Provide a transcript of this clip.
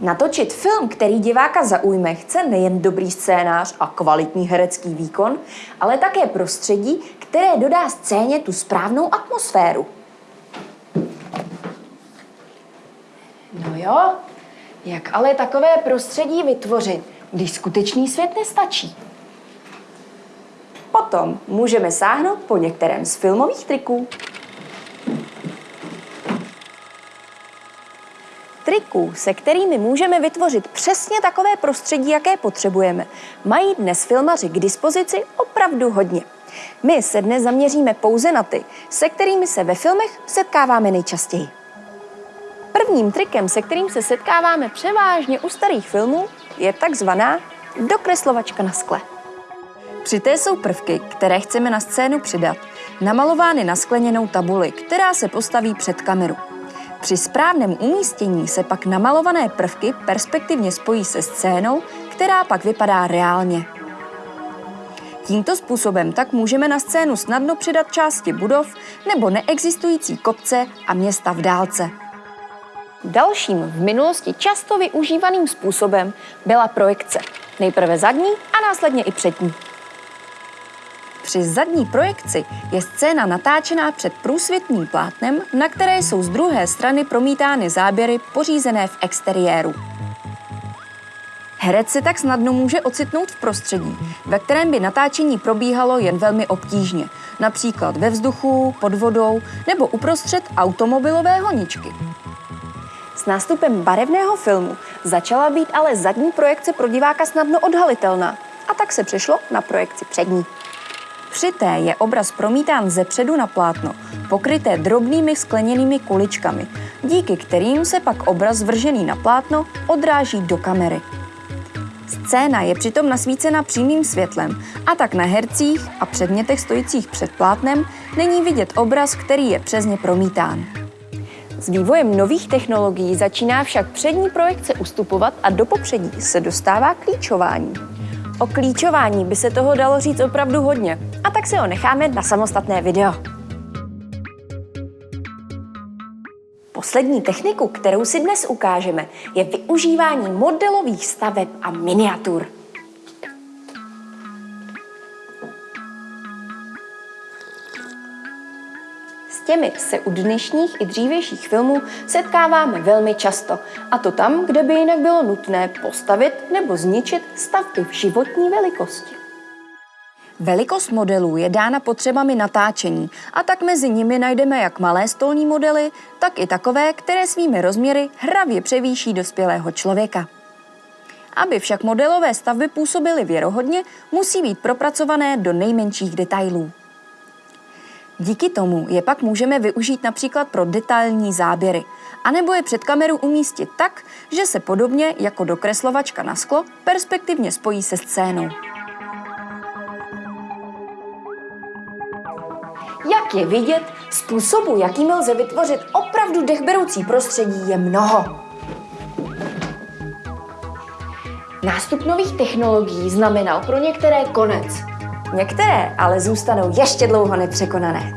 Natočit film, který diváka zaujme, chce nejen dobrý scénář a kvalitní herecký výkon, ale také prostředí, které dodá scéně tu správnou atmosféru. No jo, jak ale takové prostředí vytvořit, když skutečný svět nestačí? Potom můžeme sáhnout po některém z filmových triků. Triků, se kterými můžeme vytvořit přesně takové prostředí, jaké potřebujeme, mají dnes filmaři k dispozici opravdu hodně. My se dnes zaměříme pouze na ty, se kterými se ve filmech setkáváme nejčastěji. Prvním trikem, se kterým se setkáváme převážně u starých filmů, je takzvaná dokreslovačka na skle. Při té jsou prvky, které chceme na scénu přidat, namalovány na skleněnou tabuli, která se postaví před kameru. Při správném umístění se pak namalované prvky perspektivně spojí se scénou, která pak vypadá reálně. Tímto způsobem tak můžeme na scénu snadno přidat části budov nebo neexistující kopce a města v dálce. Dalším v minulosti často využívaným způsobem byla projekce. Nejprve zadní a následně i přední. Při zadní projekci je scéna natáčená před průsvitným plátnem, na které jsou z druhé strany promítány záběry pořízené v exteriéru. Herec se tak snadno může ocitnout v prostředí, ve kterém by natáčení probíhalo jen velmi obtížně, například ve vzduchu, pod vodou nebo uprostřed automobilového ničky. S nástupem barevného filmu začala být ale zadní projekce pro diváka snadno odhalitelná a tak se přešlo na projekci přední. Při té je obraz promítán ze předu na plátno, pokryté drobnými skleněnými kuličkami, díky kterým se pak obraz vržený na plátno odráží do kamery. Scéna je přitom nasvícena přímým světlem a tak na hercích a předmětech stojících před plátnem není vidět obraz, který je přes ně promítán. S vývojem nových technologií začíná však přední projekce ustupovat a do popředí se dostává klíčování. O klíčování by se toho dalo říct opravdu hodně, a tak si ho necháme na samostatné video. Poslední techniku, kterou si dnes ukážeme, je využívání modelových staveb a miniatur. Těmi se u dnešních i dřívějších filmů setkáváme velmi často, a to tam, kde by jinak bylo nutné postavit nebo zničit stavby v životní velikosti. Velikost modelů je dána potřebami natáčení a tak mezi nimi najdeme jak malé stolní modely, tak i takové, které svými rozměry hravě převýší dospělého člověka. Aby však modelové stavby působily věrohodně, musí být propracované do nejmenších detailů. Díky tomu je pak můžeme využít například pro detailní záběry, anebo je před kameru umístit tak, že se podobně jako dokreslovačka na sklo perspektivně spojí se scénou. Jak je vidět, způsobu, jakým lze vytvořit opravdu dechberoucí prostředí, je mnoho. Nástup nových technologií znamenal pro některé konec. Některé ale zůstanou ještě dlouho nepřekonané.